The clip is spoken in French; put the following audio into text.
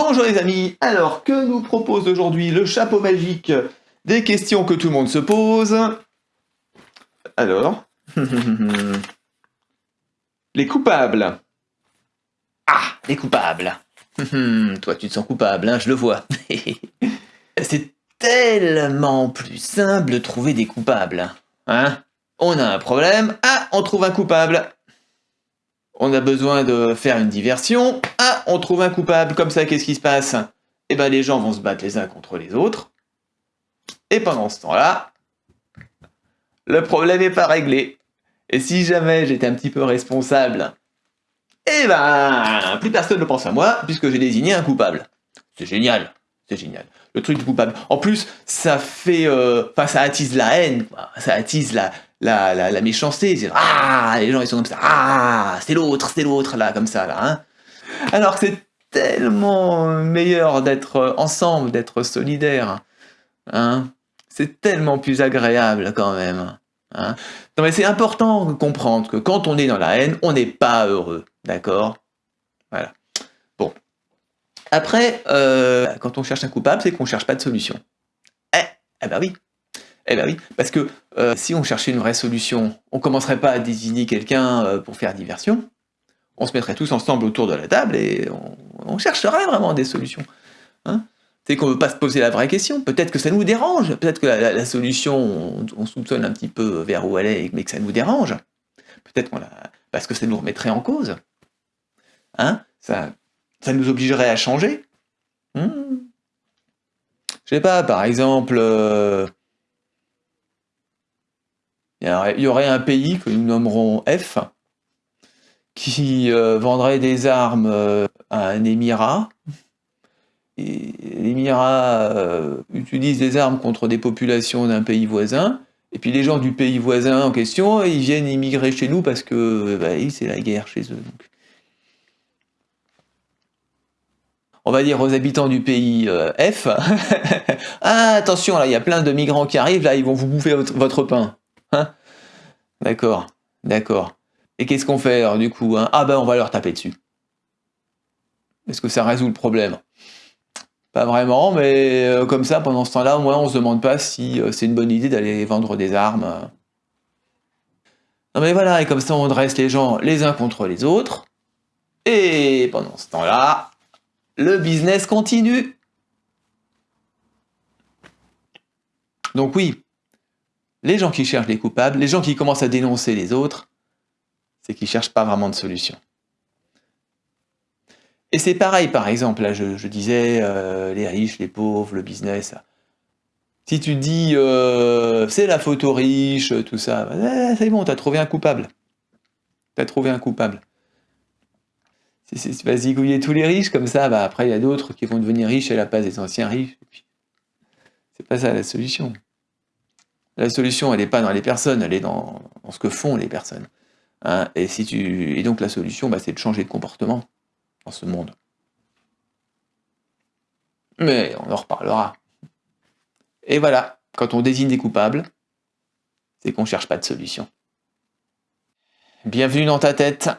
Bonjour les amis, alors que nous propose aujourd'hui le chapeau magique des questions que tout le monde se pose Alors, les coupables. Ah, les coupables. Toi tu te sens coupable, hein, je le vois. C'est tellement plus simple de trouver des coupables. Hein On a un problème, ah, on trouve un coupable. On a besoin de faire une diversion. Ah, on trouve un coupable. Comme ça, qu'est-ce qui se passe? Eh ben, les gens vont se battre les uns contre les autres. Et pendant ce temps-là, le problème n'est pas réglé. Et si jamais j'étais un petit peu responsable, eh ben, plus personne ne pense à moi, puisque j'ai désigné un coupable. C'est génial, c'est génial. Le truc du coupable. En plus, ça fait... Euh, enfin, ça attise la haine, Ça attise la, la, la, méchanceté. Ah, les gens, ils sont comme ça. Ah, c'est l'autre, c'est l'autre, là, comme ça, là. Hein. Alors que c'est tellement meilleur d'être ensemble, d'être solidaire. Hein. C'est tellement plus agréable, quand même. Hein. Non, mais c'est important de comprendre que quand on est dans la haine, on n'est pas heureux. D'accord? Voilà. Bon. Après, euh, quand on cherche un coupable, c'est qu'on cherche pas de solution. Eh, eh ben oui. Eh ben oui, parce que euh, si on cherchait une vraie solution, on commencerait pas à désigner quelqu'un euh, pour faire diversion, on se mettrait tous ensemble autour de la table et on, chercherait vraiment des solutions. Hein c'est qu'on ne veut pas se poser la vraie question, peut-être que ça nous dérange, peut-être que la, solution, on, soupçonne un petit peu vers où elle est, mais que ça nous dérange, peut-être parce que ça nous remettrait en cause. Hein ça, nous obligerait à changer. Je hmm. Je sais pas, par exemple... Euh, il y aurait un pays que nous nommerons F, qui euh, vendrait des armes euh, à un émirat. L'émirat euh, utilise des armes contre des populations d'un pays voisin, et puis les gens du pays voisin en question, ils viennent immigrer chez nous parce que bah, c'est la guerre chez eux. On va dire aux habitants du pays F, ah attention, là il y a plein de migrants qui arrivent, là ils vont vous bouffer votre pain. Hein D'accord, d'accord. Et qu'est-ce qu'on fait alors du coup hein? Ah ben on va leur taper dessus. Est-ce que ça résout le problème? Pas vraiment, mais euh, comme ça, pendant ce temps-là, au moins on se demande pas si euh, c'est une bonne idée d'aller vendre des armes. Non mais voilà, et comme ça on dresse les gens les uns contre les autres. Et pendant ce temps-là, le business continue. Donc oui, les gens qui cherchent les coupables, les gens qui commencent à dénoncer les autres, c'est qu'ils ne cherchent pas vraiment de solution. Et c'est pareil, par exemple, là je, disais euh, les riches, les pauvres, le business. Si tu dis euh, c'est la photo riche, tout ça, c'est bon, tu as trouvé un coupable. Tu as trouvé un coupable. Si, tu vas zigouiller tous les riches comme ça, bah, après il y a d'autres qui vont devenir riches à la place des anciens riches. C'est pas ça la solution. La solution, elle n'est pas dans les personnes, elle est dans, ce que font les personnes. Hein. et, donc la solution, bah, c'est de changer de comportement dans ce monde. Mais on en reparlera. Et voilà, quand on désigne des coupables, c'est qu'on ne cherche pas de solution. Bienvenue dans ta tête